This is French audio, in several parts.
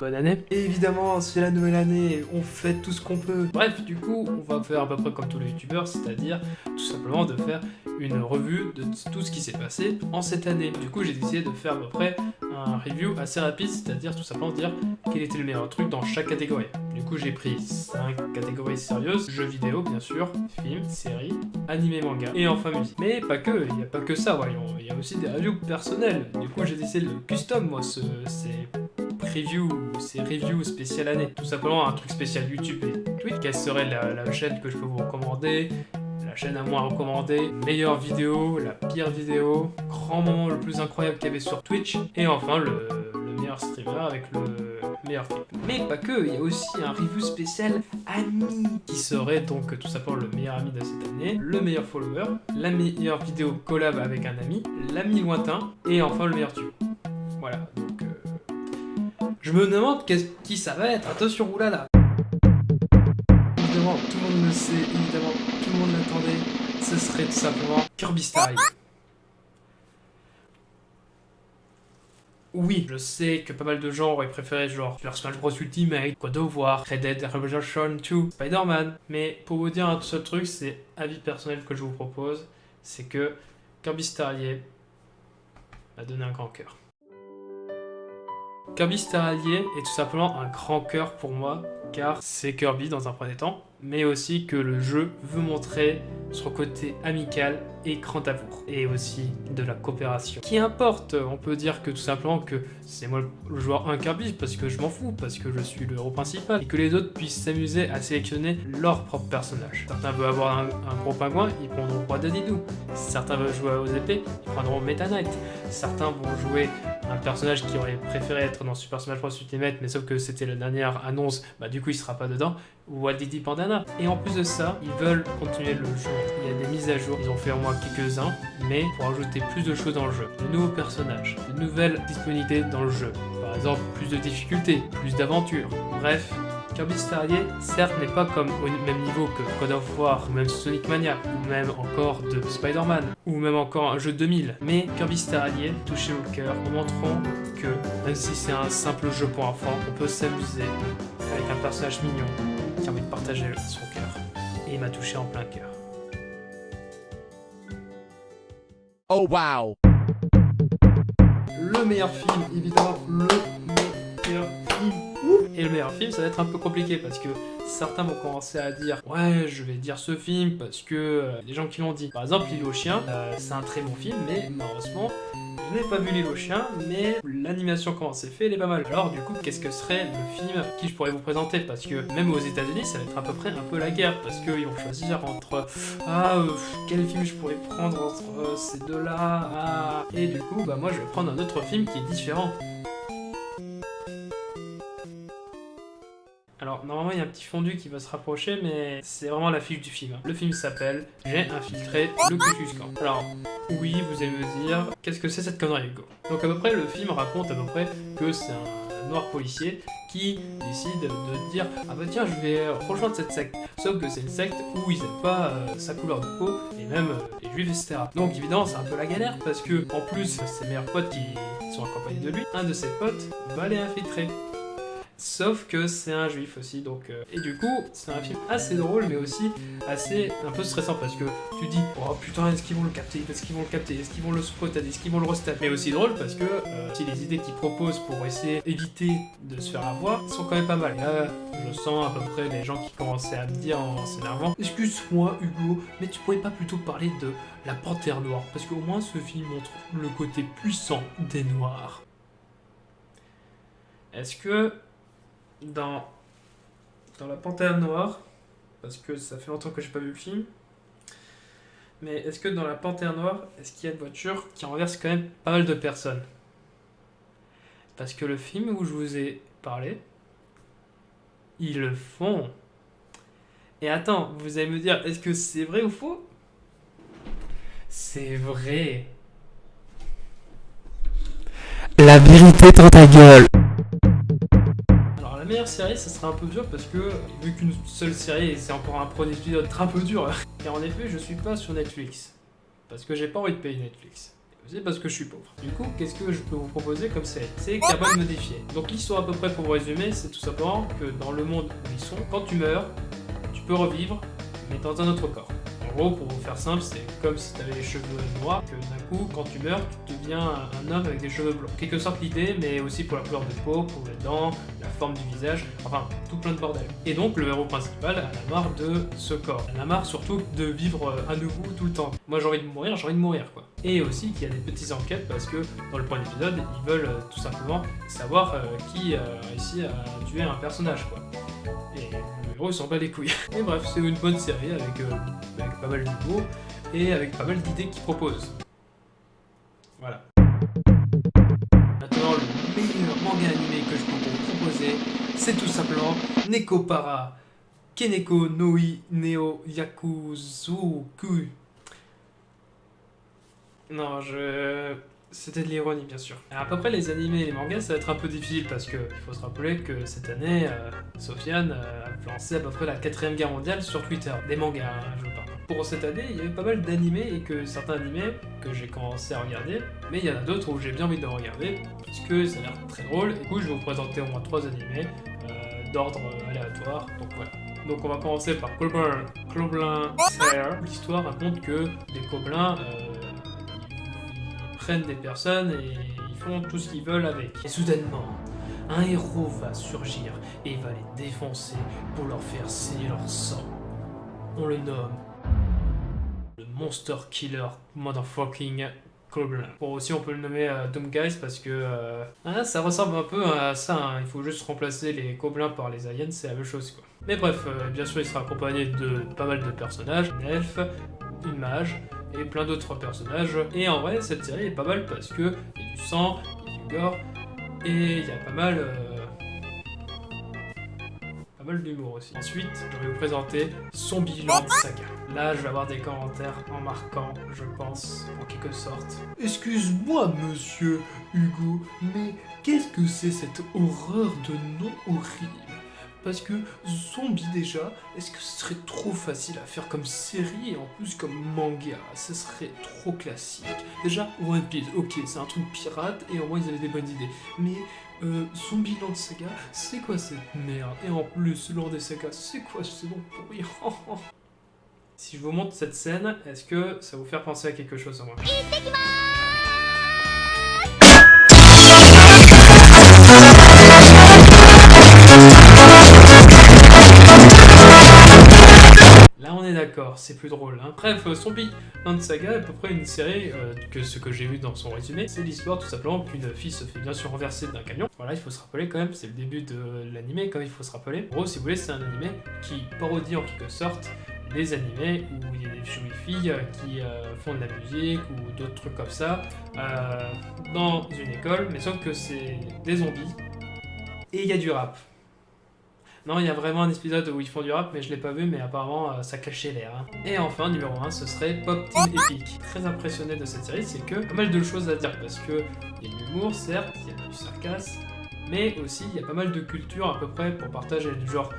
Bonne année. Et évidemment, c'est la nouvelle année, on fait tout ce qu'on peut. Bref, du coup, on va faire à peu près comme tous les youtubeurs, c'est-à-dire tout simplement de faire une revue de tout ce qui s'est passé en cette année. Du coup, j'ai décidé de faire à peu près un review assez rapide, c'est-à-dire tout simplement dire quel était le meilleur truc dans chaque catégorie. Du coup, j'ai pris 5 catégories sérieuses, jeux vidéo bien sûr, films, séries, animé, manga, et enfin musique. Mais pas que, il n'y a pas que ça, voyons, il y a aussi des reviews personnelles. Du coup, j'ai décidé de le custom, moi, ce, ces previews, ces reviews spéciales année. Tout simplement un truc spécial YouTube et Twitch. Quelle serait la, chaîne que je peux vous recommander? La chaîne à moi recommander, meilleure vidéo, la pire vidéo, grand moment le plus incroyable qu'il y avait sur Twitch, et enfin le, le meilleur streamer avec le meilleur clip. Mais pas que, il y a aussi un review spécial ami, qui serait donc tout simplement le meilleur ami de cette année, le meilleur follower, la meilleure vidéo collab avec un ami, l'ami lointain, et enfin le meilleur tube. Voilà, donc... Je me demande qui ça va être, attention, oulala Évidemment, tout le monde le sait, évidemment, tout le monde l'attendait, ce serait tout simplement Kirby Rail. Oui, je sais que pas mal de gens auraient préféré genre Super Smash Bros Ultimate, God of War, Red Dead Redemption 2, Spider-Man. Mais pour vous dire un seul truc, c'est avis personnel que je vous propose, c'est que Kirby Star m'a donné un grand cœur. Kirby Star Allié est tout simplement un grand cœur pour moi, car c'est Kirby dans un premier temps, mais aussi que le jeu veut montrer son côté amical et grand amour, et aussi de la coopération. Qui importe, on peut dire que tout simplement que c'est moi le joueur 1 Kirby, parce que je m'en fous, parce que je suis le héros principal, et que les autres puissent s'amuser à sélectionner leur propre personnage. Certains veulent avoir un, gros pingouin, ils prendront Roi Dadidou. Certains veulent jouer aux épées, ils prendront Meta Knight. Certains vont jouer un personnage qui aurait préféré être dans Super Smash Bros Ultimate, mais sauf que c'était la dernière annonce, bah du coup il sera pas dedans, ou Didi Pandana. Et en plus de ça, ils veulent continuer le jeu. Il y a des mises à jour, ils ont fait au moins quelques-uns, mais pour ajouter plus de choses dans le jeu. De nouveaux personnages, de nouvelles disponibilités dans le jeu. Par exemple, plus de difficultés, plus d'aventures. Bref, Kirby Star Allié, certes, n'est pas comme au même niveau que God of War, ou même Sonic Mania, ou même encore de Spider-Man, ou même encore un jeu 2000, mais Kirby Star Allié touche au cœur en montrant que, même si c'est un simple jeu pour enfants, on peut s'amuser avec un personnage mignon qui a envie de partager son cœur. Et il m'a touché en plein cœur. Oh wow Le meilleur film, évidemment, le. Et le meilleur film, ça va être un peu compliqué parce que certains vont commencer à dire « Ouais, je vais dire ce film parce que euh, les gens qui l'ont dit. » Par exemple, L'île aux chiens, euh, c'est un très bon film, mais malheureusement, je n'ai pas vu L'île aux chiens, mais l'animation comment c'est fait, elle est pas mal. Alors du coup, qu'est-ce que serait le film qui je pourrais vous présenter? Parce que même aux états unis ça va être à peu près un peu la guerre, parce qu'ils vont choisir entre « Ah, euh, quel film je pourrais prendre entre ces deux-là ah. Et du coup, bah moi je vais prendre un autre film qui est différent. Alors, normalement, il y a un petit fondu qui va se rapprocher, mais c'est vraiment l'affiche du film. Le film s'appelle « J'ai infiltré le Cucus Alors, oui, vous allez me dire, qu'est-ce que c'est cette connerie, Hugo? Donc, à peu près, le film raconte à peu près que c'est un noir policier qui décide de dire « Ah bah tiens, je vais rejoindre cette secte ». Sauf que c'est une secte où ils n'aiment pas euh, sa couleur de peau, et même les juifs, etc. Donc, évidemment, c'est un peu la galère, parce que, en plus, ses meilleurs potes qui sont accompagnés de lui, un de ses potes va les infiltrer. Sauf que c'est un juif aussi, donc... Euh, et du coup, c'est un film assez drôle, mais aussi assez un peu stressant, parce que tu dis « Oh putain, est-ce qu'ils vont le capter? Est-ce qu'ils vont le capter? Est-ce qu'ils vont le spotter Est-ce qu'ils vont le restat ?» Mais aussi drôle, parce que euh, si les idées qu'ils proposent pour essayer d'éviter de se faire avoir sont quand même pas mal. Là, je sens à peu près les gens qui commençaient à me dire en s'énervant « Excuse-moi, Hugo, mais tu pourrais pas plutôt parler de la Panthère Noire? Parce qu'au moins, ce film montre le côté puissant des Noirs. » Est-ce que dans, La Panthère Noire, parce que ça fait longtemps que j'ai pas vu le film, mais est-ce que dans La Panthère Noire, est-ce qu'il y a une voiture qui renverse quand même pas mal de personnes? Parce que le film où je vous ai parlé, ils le font. Et attends, vous allez me dire, est-ce que c'est vrai ou faux? C'est vrai. La vérité dans ta gueule la meilleure série, ça sera un peu dur parce que, vu qu'une seule série, c'est encore un premier épisode un peu dur. Et en effet, je suis pas sur Netflix. Parce que j'ai pas envie de payer Netflix. C'est parce que je suis pauvre. Du coup, qu'est-ce que je peux vous proposer comme série? C'est Carbone modifié. Donc l'histoire à peu près pour vous résumer, c'est tout simplement que dans le monde où ils sont, quand tu meurs, tu peux revivre, mais dans un autre corps. Gros, pour faire simple, c'est comme si tu avais les cheveux noirs, que d'un coup, quand tu meurs, tu deviens un homme avec des cheveux blancs. Quelque sorte l'idée, mais aussi pour la couleur de peau, pour les dents, la forme du visage, enfin, tout plein de bordel. Et donc, le héros principal a marre de ce corps. Il a marre surtout de vivre euh, à nouveau tout le temps. Moi, j'ai envie de mourir, j'ai envie de mourir, quoi. Et aussi qu'il y a des petites enquêtes, parce que dans le premier épisode, ils veulent euh, tout simplement savoir euh, qui a réussi à tuer un personnage, quoi. Et héros, il s'en bat les couilles. Et bref, c'est une bonne série avec, euh, pas mal d'humour et avec pas mal d'idées qu'il propose. Voilà. Maintenant, le meilleur manga animé que je peux vous proposer, c'est tout simplement Nekopara Keneko Noi Neo Yakuzuku. Non, je... C'était de l'ironie, bien sûr. Alors, à peu près, les animés et les mangas, ça va être un peu difficile parce que il faut se rappeler que cette année, euh, Sofiane euh, a lancé à peu près la quatrième guerre mondiale sur Twitter. Des mangas, hein, je parle. Pour cette année, il y avait pas mal d'animés et que certains animés que j'ai commencé à regarder, mais il y en a d'autres où j'ai bien envie de regarder parce que ça a l'air très drôle. Du coup, je vais vous présenter au moins trois animés euh, d'ordre aléatoire. Donc voilà. Donc on va commencer par Coblin, Coblin Slayer. L'histoire raconte que euh, ils prennent des personnes et ils font tout ce qu'ils veulent avec. Et soudainement, un héros va surgir et va les défoncer pour leur faire saigner leur sang. On le nomme le Monster Killer Motherfucking Goblin. Bon, aussi on peut le nommer euh, Doom Guys parce que euh, hein, ça ressemble un peu à ça. hein. Il faut juste remplacer les gobelins par les aliens, c'est la même chose quoi. Mais bref, euh, bien sûr, il sera accompagné de pas mal de personnages, une elfe, une mage et plein d'autres personnages. Et en vrai, cette série est pas mal parce que il y a du sang, il y a du gore et il y a pas mal. euh, pas mal d'humour aussi. Ensuite, je vais vous présenter Zombieland Saga. Là, je vais avoir des commentaires en marquant, je pense, en quelque sorte. Excuse-moi, monsieur Hugo, mais qu'est-ce que c'est cette horreur de nom horrible parce que zombie déjà, est-ce que ce serait trop facile à faire comme série et en plus comme manga? Ce serait trop classique. Déjà, One Piece, ok, c'est un truc pirate et au moins ils avaient des bonnes idées. Mais euh, Zombieland Saga, c'est quoi cette merde? Et en plus, des Saga, c'est quoi ce nom pourri Si je vous montre cette scène, est-ce que ça vous fait penser à quelque chose en moi? D'accord, c'est plus drôle. Hein. Bref, euh, Zombie Land Saga à peu près une série euh, que ce que j'ai vu dans son résumé, c'est l'histoire tout simplement qu'une fille se fait bien sûr renverser d'un camion. Voilà, il faut se rappeler quand même, c'est le début de l'animé, comme il faut se rappeler. En gros, si vous voulez, c'est un animé qui parodie en quelque sorte des animés où il y a des filles euh, qui font de la musique ou d'autres trucs comme ça dans une école, mais sauf que c'est des zombies et il y a du rap. Non, il y a vraiment un épisode où ils font du rap, mais je l'ai pas vu, mais apparemment euh, ça cachait l'air. hein. Et enfin, numéro 1, ce serait Pop Team Epic. Très impressionné de cette série, c'est que pas mal de choses à dire, parce que il y a de l'humour, certes, il y a du sarcasme, mais aussi il y a pas mal de culture à peu près pour partager du genre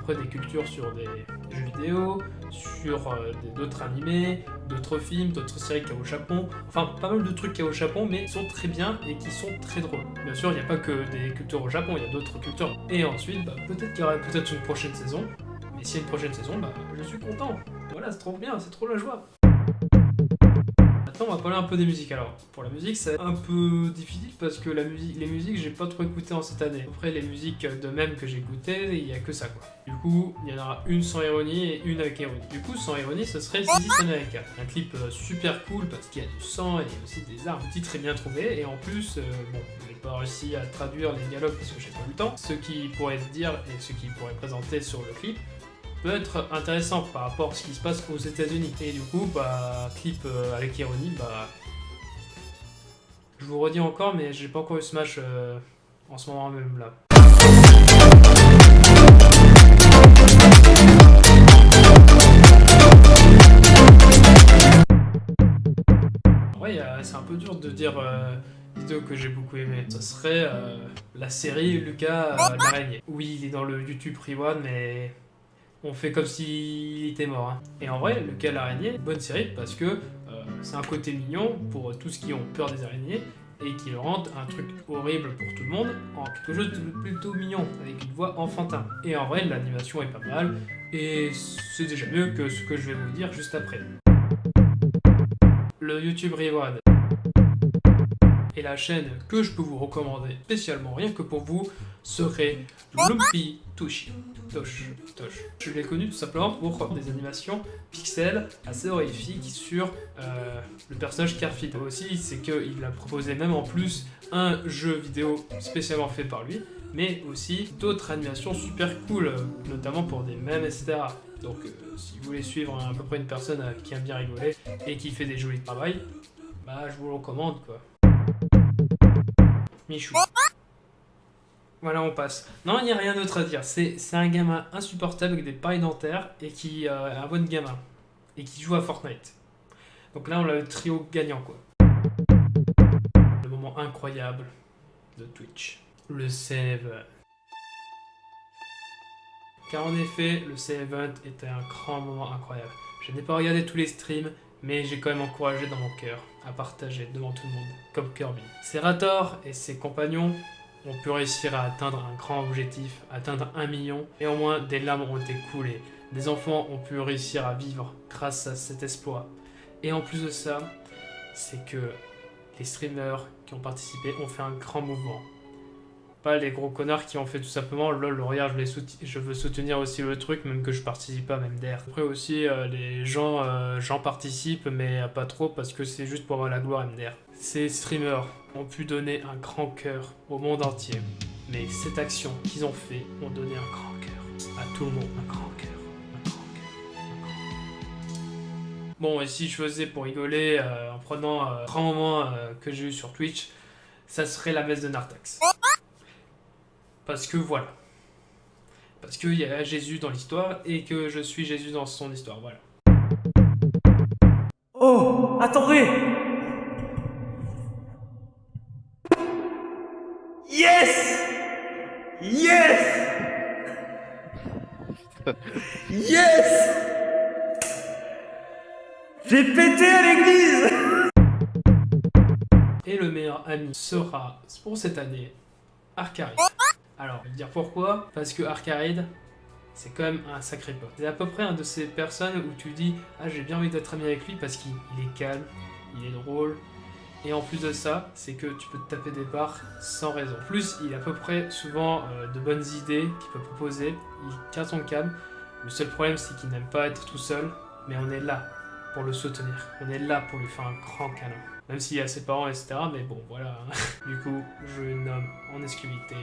peu près des cultures sur des jeux vidéo, sur euh, d'autres animés, d'autres films, d'autres séries qu'il y a au Japon. Enfin, pas mal de trucs qu'il y a au Japon, mais qui sont très bien et qui sont très drôles. Bien sûr, il n'y a pas que des cultures au Japon, il y a d'autres cultures. Et ensuite, bah, peut-être qu'il y aura peut-être une prochaine saison. Mais s'il y a une prochaine saison, bah, je suis content. Voilà, c'est trop bien, c'est trop la joie. On va parler un peu des musiques. Alors, pour la musique, c'est un peu difficile parce que les musiques, j'ai pas trop écouté en cette année. Après, les musiques de même que j'ai écoutées, il y a que ça quoi. Du coup, il y en aura une sans ironie et une avec ironie. Du coup, sans ironie, ce serait is America. Un clip euh, super cool parce qu'il y a du sang et aussi des armes. Le titre est bien trouvé et en plus, euh, bon, j'ai pas réussi à traduire les dialogues parce que j'ai pas eu le temps. Ce qui pourrait se dire et ce qui pourrait présenter sur le clip peut être intéressant par rapport à ce qui se passe aux États-Unis. Et du coup, bah, clip euh, avec ironie, bah. Je vous redis encore, mais j'ai pas encore eu Smash euh, en ce moment même là. Ouais, euh, c'est un peu dur de dire euh, vidéo que j'ai beaucoup aimé. Ça serait la série Lucas l'araignée. Oui, il est dans le YouTube Rewan, mais on fait comme s'il était mort. hein. Et en vrai, Lucas l'araignée, bonne série parce que euh, c'est un côté mignon pour tous qui ont peur des araignées et qui le rendent un truc horrible pour tout le monde en quelque chose de plutôt mignon, avec une voix enfantin. Et en vrai, l'animation est pas mal, et c'est déjà mieux que ce que je vais vous dire juste après. Le YouTube Reward et la chaîne que je peux vous recommander spécialement rien que pour vous serait Lumpy Toshi. Tosh, Tosh. Je l'ai connu tout simplement pour des animations pixels assez horrifiques sur euh, le personnage Carfid. Aussi, c'est qu'il a proposé même en plus un jeu vidéo spécialement fait par lui, mais aussi d'autres animations super cool, notamment pour des mèmes, etc. Donc euh, si vous voulez suivre à peu près une personne euh, qui aime bien rigoler et qui fait des jolis travails, bah je vous le recommande quoi. Michou. Voilà, on passe. Non, il n'y a rien d'autre à dire. C'est un gamin insupportable avec des pailles dentaires et qui est un bon gamin. Et qui joue à Fortnite. Donc là, on a le trio gagnant, quoi. Le moment incroyable de Twitch. Le save. Car en effet, le save event était un grand moment incroyable. Je n'ai pas regardé tous les streams, mais j'ai quand même encouragé dans mon cœur à partager devant tout le monde, comme Kirby. Serator et ses compagnons ont pu réussir à atteindre un grand objectif, atteindre un million, et au moins des larmes ont été coulées. Des enfants ont pu réussir à vivre grâce à cet exploit. Et en plus de ça, c'est que les streamers qui ont participé ont fait un grand mouvement pas les gros connards qui ont fait tout simplement lol regarde je, je veux soutenir aussi le truc même que je participe pas même d'air. Après aussi euh, les gens euh, j'en participe mais pas trop parce que c'est juste pour avoir la gloire MDR ces streamers ont pu donner un grand cœur au monde entier mais cette action qu'ils ont fait ont donné un grand cœur à tout le monde. Un grand cœur Bon, et si je faisais pour rigoler euh, en prenant un grand moment que j'ai eu sur Twitch, ça serait la messe de Nartax. Parce que voilà. Parce qu'il y a Jésus dans l'histoire et que je suis Jésus dans son histoire, voilà. Oh, attendez Yes Yes Yes J'ai pété à l'église Et le meilleur ami sera, pour cette année, Arcari. Alors, je vais dire pourquoi Parce que Arcade, c'est quand même un sacré pote. C'est à peu près un de ces personnes où tu dis « Ah, j'ai bien envie d'être ami avec lui parce qu'il est calme, il est drôle, et en plus de ça, c'est que tu peux te taper des barres sans raison. Plus, il a à peu près souvent euh, de bonnes idées qu'il peut proposer, il tient son calme. Le seul problème, c'est qu'il n'aime pas être tout seul, mais on est là pour le soutenir. On est là pour lui faire un grand câlin. Même s'il a ses parents, etc. Mais bon, voilà. du coup, je nomme en exclusivité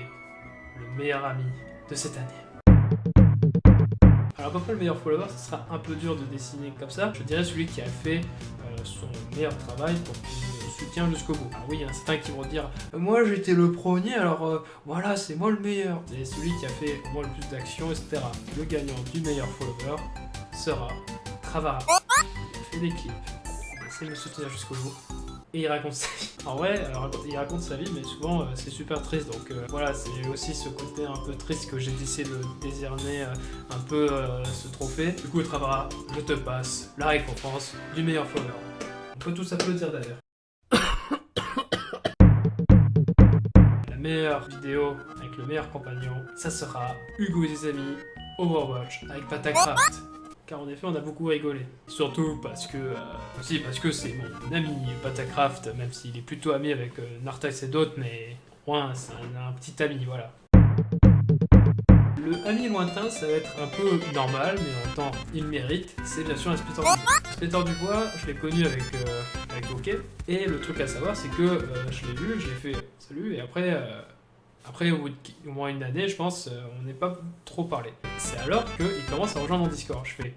le meilleur ami de cette année. Alors près le meilleur follower, ce sera un peu dur de dessiner comme ça? Je dirais celui qui a fait euh, son meilleur travail pour qu'il soutient jusqu'au bout. Alors oui, il y en a certains qui vont dire euh, Moi j'étais le premier, alors euh, voilà, c'est moi le meilleur ». C'est celui qui a fait au moins le plus d'actions, etc. Le gagnant du meilleur follower sera Travara. Il a fait des clips. Il de me soutenir jusqu'au bout et il raconte sa vie. En vrai, alors, il raconte sa vie, mais souvent euh, c'est super triste. Donc euh, voilà, c'est aussi ce côté un peu triste que j'ai décidé de décerner euh, un peu ce trophée. Du coup, Travara, je te passe la récompense du meilleur follower. On peut tous applaudir d'ailleurs. la meilleure vidéo avec le meilleur compagnon, ça sera Hugo et ses amis Overwatch avec Patacraft car en effet on a beaucoup rigolé. Surtout parce que, euh, aussi parce que c'est mon ami Patacraft, même s'il est plutôt ami avec euh, Nartax et d'autres, mais moi c'est un, petit ami, voilà. Le ami lointain, ça va être un peu normal, mais en temps, il mérite. C'est bien sûr un du bois. Spectre du bois, je l'ai connu avec, euh, avec Bokeh. Et le truc à savoir, c'est que euh, je l'ai vu, je l'ai fait salut, et après, après, au bout de au moins une année, je pense, euh, on n'est pas trop parlé. C'est alors qu'il commence à rejoindre mon Discord. Je fais...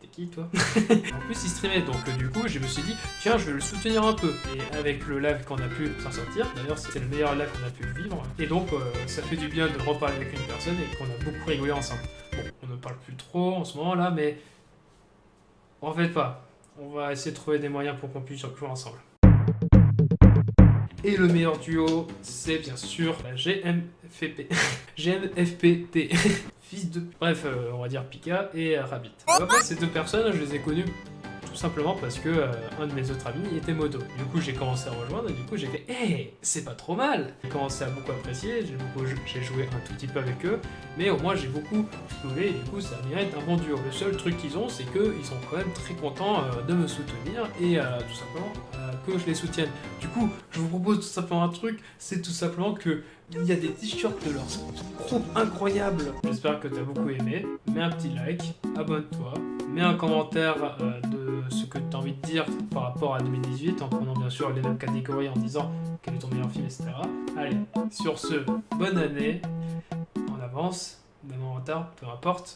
T'es qui, toi? En plus, il streamait, donc euh, du coup, je me suis dit, tiens, je vais le soutenir un peu. Et avec le live qu'on a pu s'en sortir, d'ailleurs, c'était le meilleur live qu'on a pu vivre. Et donc, euh, ça fait du bien de reparler avec une personne et qu'on a beaucoup rigolé ensemble. Bon, on ne parle plus trop en ce moment-là, mais... En fait pas. On va essayer de trouver des moyens pour qu'on puisse jouer ensemble. Et le meilleur duo, c'est bien sûr la GMFP. GMFPT. Fils de... Bref, euh, on va dire Pika et Rabbit. Après, ces deux personnes, je les ai connues tout simplement parce que euh, un de mes autres amis était moto. Du coup, j'ai commencé à rejoindre et du coup, j'ai fait Hé, c'est pas trop mal J'ai commencé à beaucoup apprécier, j'ai joué un tout petit peu avec eux, mais au moins j'ai beaucoup trouvé et du coup, ça mérite un bon duo. Le seul truc qu'ils ont, c'est qu'ils sont quand même très contents euh, de me soutenir et euh, tout simplement que je les soutienne. Du coup, je vous propose tout simplement un truc, c'est tout simplement que il y a des t-shirts de leur groupe incroyable. J'espère que tu as beaucoup aimé. Mets un petit like, abonne-toi, mets un commentaire euh, de ce que tu as envie de dire par rapport à 2018 en prenant bien sûr les mêmes catégories en disant quel est ton meilleur film, etc. Allez, sur ce, bonne année, en avance, même en retard, peu importe.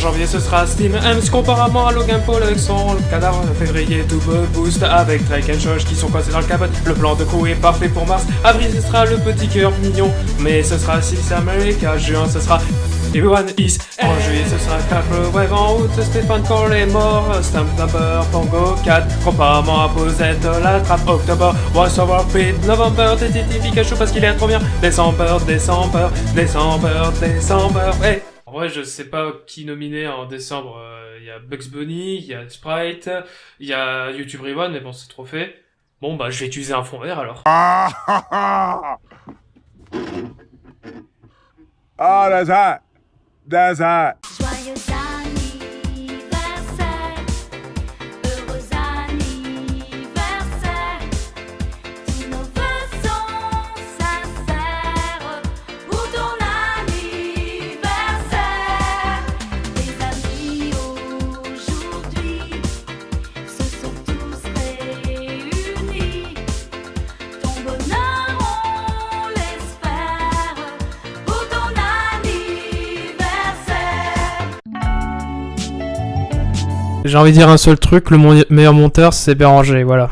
Janvier ce sera Steam Hems comparément à Logan Paul avec son cadavre. En février double boost avec Drake et Josh qui sont coincés dans le cabot. Le plan de coup est parfait pour mars. Avril ce sera le petit cœur mignon. Mais ce sera Six America. Juin ce sera Everyone is En juillet ce sera Capre Wave En août Stéphane Cole est mort Stamp Number Pongo 4 Comparément à Posette la trappe Octobre Voice over Pit November Titi Pikachu parce qu'il est trop bien Décembre Décembre Décembre Décembre en vrai, je sais pas qui nominer en décembre. Euh, Il y a Bugs Bunny, il y a Sprite, il y a YouTube Rewind, mais bon, c'est trop fait. Bon, bah, je vais utiliser un fond vert alors. Ah, that's hot. That's. J'ai envie de dire un seul truc, le meilleur monteur, c'est Béranger, voilà.